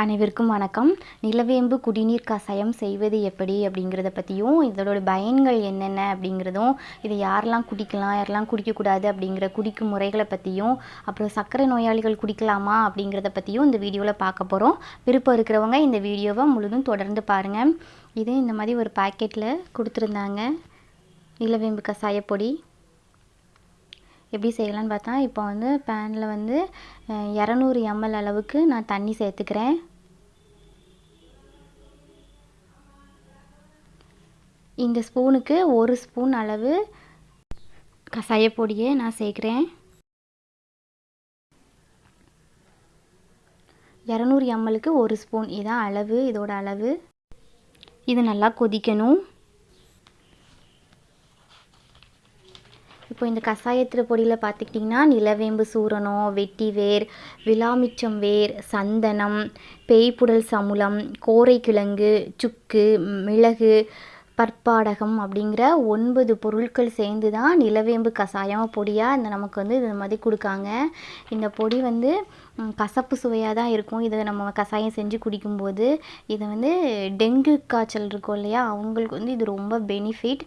அனைவருக்கும் வணக்கம். நிலவேம்பு குடிநீர் கஷாயம் செய்வது எப்படி அப்படிங்கிறத பற்றியும் இதோட பயன்கள் என்னென்ன அப்படிங்கிறதும் இதை யாரெல்லாம் குடிக்கலாம் யாரெல்லாம் குடிக்கக்கூடாது அப்படிங்கிற குடிக்கும் முறைகளை பற்றியும் அப்புறம் சர்க்கரை நோயாளிகள் குடிக்கலாமா அப்படிங்கிறத பற்றியும் இந்த வீடியோவில் பார்க்க போகிறோம் விருப்பம் இருக்கிறவங்க இந்த வீடியோவை முழுதும் தொடர்ந்து பாருங்கள் இது இந்த மாதிரி ஒரு பாக்கெட்டில் கொடுத்துருந்தாங்க. நிலவேம்பு கசாயப்பொடி எப்படி செய்யலான்னு பார்த்தா இப்போ வந்து பேனில் வந்து இரநூறு எம்எல் அளவுக்கு நான் தண்ணி சேர்த்துக்கிறேன். இந்த ஸ்பூனுக்கு ஒரு ஸ்பூன் அளவு கசாயப்பொடியை நான் சேர்க்குறேன். இரநூறு எம்எலுக்கு ஒரு ஸ்பூன். இதான் அளவு இதோட அளவு. இது நல்லா கொதிக்கணும். இப்போ இந்த கஷாயத்தில் பொடியில் பார்த்துக்கிட்டிங்கன்னா நிலவேம்பு சூரணம் வெட்டி வேர் விலாமிச்சம் வேர் சந்தனம் பேய்ப்புடல் கோரை கிழங்கு சுக்கு மிளகு பற்பாடகம் அப்படிங்கிற ஒன்பது பொருட்கள் சேர்ந்து தான் நிலவேம்பு கஷாயம் பொடியாக இந்த நமக்கு வந்து இது மாதிரி கொடுக்காங்க. இந்த பொடி வந்து கசப்பு சுவையாக தான் இருக்கும். இதை நம்ம கஷாயம் செஞ்சு குடிக்கும்போது இதை வந்து டெங்கு காய்ச்சல் இருக்கும் இல்லையா? அவங்களுக்கு வந்து இது ரொம்ப பெனிஃபிட்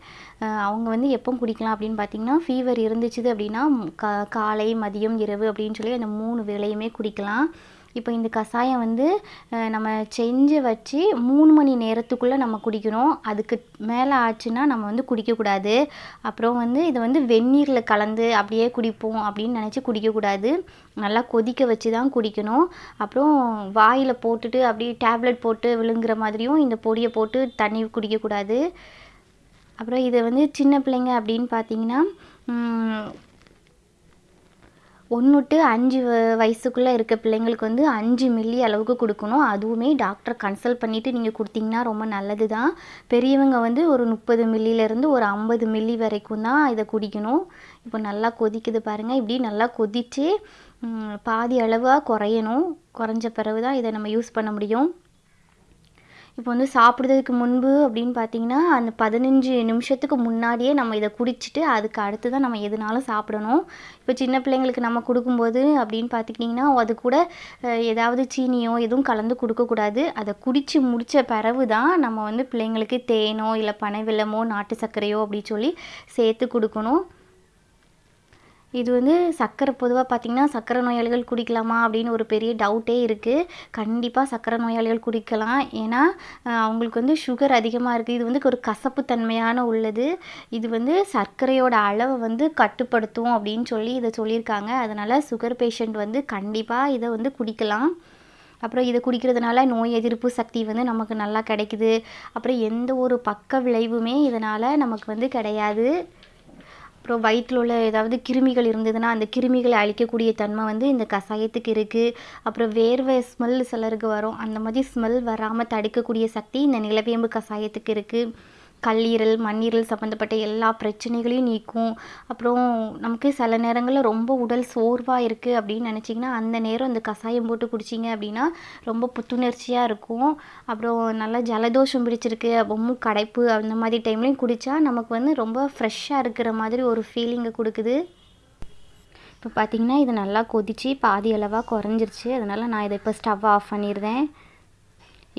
அவங்க வந்து எப்போ குடிக்கலாம் அப்படின்னு பார்த்தீங்கன்னா ஃபீவர் இருந்துச்சு அப்படின்னா க காலை மதியம் இரவு அப்படின்னு சொல்லி அந்த மூணு வேலையுமே குடிக்கலாம். இப்போ இந்த கஷாயம் வந்து நம்ம செஞ்சு வச்சு மூணு மணி நேரத்துக்குள்ளே நம்ம குடிக்கணும். அதுக்கு மேலே ஆச்சுன்னா நம்ம வந்து குடிக்கக்கூடாது அப்புறம் வந்து இதை வந்து வெந்நீரில் கலந்து அப்படியே குடிப்போம் அப்படின்னு நினச்சி குடிக்கக்கூடாது நல்லா கொதிக்க வச்சு தான் குடிக்கணும். அப்புறம் வாயில் போட்டுட்டு அப்படியே டேப்லெட் போட்டு விழுங்குற மாதிரியும் இந்த பொடியை போட்டு தண்ணி குடிக்கக்கூடாது அப்புறம் இதை வந்து சின்ன பிள்ளைங்க அப்படின்னு பார்த்தீங்கன்னா ஒன்று டு அஞ்சு வயசுக்குள்ளே இருக்க பிள்ளைங்களுக்கு வந்து அஞ்சு மில்லி அளவுக்கு கொடுக்கணும். அதுவுமே டாக்டரை கன்சல்ட் பண்ணிவிட்டு நீங்கள் கொடுத்தீங்கன்னா ரொம்ப நல்லது தான் பெரியவங்க வந்து ஒரு முப்பது மில்லிலேருந்து ஒரு ஐம்பது மில்லி வரைக்கும் தான் இதை குடிக்கணும். இப்போ நல்லா கொதிக்குது பாருங்கள் இப்படி நல்லா கொதித்து பாதி அளவாக குறையணும். குறைஞ்ச பிறகு தான் இதை நம்ம யூஸ் பண்ண முடியும். இப்போ வந்து சாப்பிட்றதுக்கு முன்பு அப்படின்னு பார்த்தீங்கன்னா அந்த பதினஞ்சு நிமிஷத்துக்கு முன்னாடியே நம்ம இதை குடிச்சிட்டு அதுக்கு அடுத்து தான் நம்ம எதுனாலும் சாப்பிடணும். இப்போ சின்ன பிள்ளைங்களுக்கு நம்ம கொடுக்கும்போது அப்படின்னு பார்த்துக்கிட்டிங்கன்னா அது கூட ஏதாவது சீனியோ எதுவும் கலந்து கொடுக்கக்கூடாது. அதை குடித்து முடித்த பிறகு தான் நம்ம வந்து பிள்ளைங்களுக்கு தேனோ இல்லை பனைவெல்லமோ நாட்டு சர்க்கரையோ அப்படி சொல்லி சேர்த்து கொடுக்கணும். இது வந்து சர்க்கரை பொதுவாக பார்த்திங்கன்னா சர்க்கரை நோயாளிகள் குடிக்கலாமா அப்படின்னு ஒரு பெரிய டவுட்டே இருக்குது கண்டிப்பாக சர்க்கரை நோயாளிகள் குடிக்கலாம். ஏன்னா அவங்களுக்கு வந்து சுகர் அதிகமாக இருக்குது இது வந்து ஒரு கசப்பு தன்மையான உள்ளது. இது வந்து சர்க்கரையோட அளவை வந்து கட்டுப்படுத்தும் அப்படின்னு சொல்லி இதை சொல்லியிருக்காங்க. அதனால் சுகர் பேஷண்ட் வந்து கண்டிப்பாக இதை வந்து குடிக்கலாம். அப்புறம் இதை குடிக்கிறதுனால நோய் எதிர்ப்பு சக்தி வந்து நமக்கு நல்லா கிடைக்குது. அப்புறம் எந்த ஒரு பக்க விளைவுமே இதனால் நமக்கு வந்து கிடையாது. அப்புறம் வயிற்றில் உள்ள ஏதாவது கிருமிகள் இருந்ததுன்னா அந்த கிருமிகளை அழிக்கக்கூடிய தன்மை வந்து இந்த கஷாயத்துக்கு இருக்குது அப்புறம் வேர்வை ஸ்மெல் சிலருக்கு வரும். அந்த மாதிரி ஸ்மெல் வராமல் தடுக்கக்கூடிய சக்தி இந்த நிலவேம்பு கஷாயத்துக்கு இருக்குது கல்லீரல் மண்ணீரல் சம்மந்தப்பட்ட எல்லா பிரச்சனைகளையும் நீக்கும். அப்புறம் நமக்கு சில நேரங்களில் ரொம்ப உடல் சோர்வாக இருக்குது அப்படின்னு நினச்சிங்கன்னா அந்த நேரம் இந்த கஷாயம் போட்டு குடிச்சிங்க அப்படின்னா ரொம்ப புத்துணர்ச்சியாக இருக்கும். அப்புறம் நல்லா ஜலதோஷம் பிடிச்சிருக்கு ரொம்ப கடைப்பு அந்த மாதிரி டைம்லேயும் குடித்தா நமக்கு வந்து ரொம்ப ஃப்ரெஷ்ஷாக இருக்கிற மாதிரி ஒரு ஃபீலிங்கை கொடுக்குது. இப்போ பார்த்திங்கன்னா இது நல்லா கொதித்து பாதி அளவாக குறைஞ்சிருச்சு. அதனால் நான் இதை இப்போ ஸ்டவ் ஆஃப் பண்ணிடுறேன்.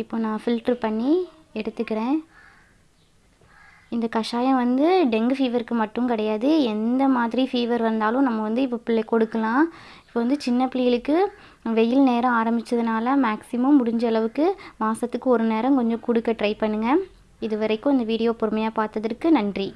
இப்போ நான் ஃபில்ட்ரு பண்ணி எடுத்துக்கிறேன். இந்த கஷாயம் வந்து டெங்கு ஃபீவருக்கு மட்டும் கிடையாது. எந்த மாதிரி ஃபீவர் வந்தாலும் நம்ம வந்து இப்போ பிள்ளை கொடுக்கலாம். இப்போ வந்து சின்ன பிள்ளைகளுக்கு வெயில் நேரம் ஆரம்பித்ததுனால மேக்ஸிமம் முடிஞ்ச அளவுக்கு மாதத்துக்கு ஒரு நேரம் கொஞ்சம் கொடுக்க ட்ரை பண்ணுங்கள் இது வரைக்கும் இந்த வீடியோ பொறுமையாக பார்த்ததற்கு நன்றி.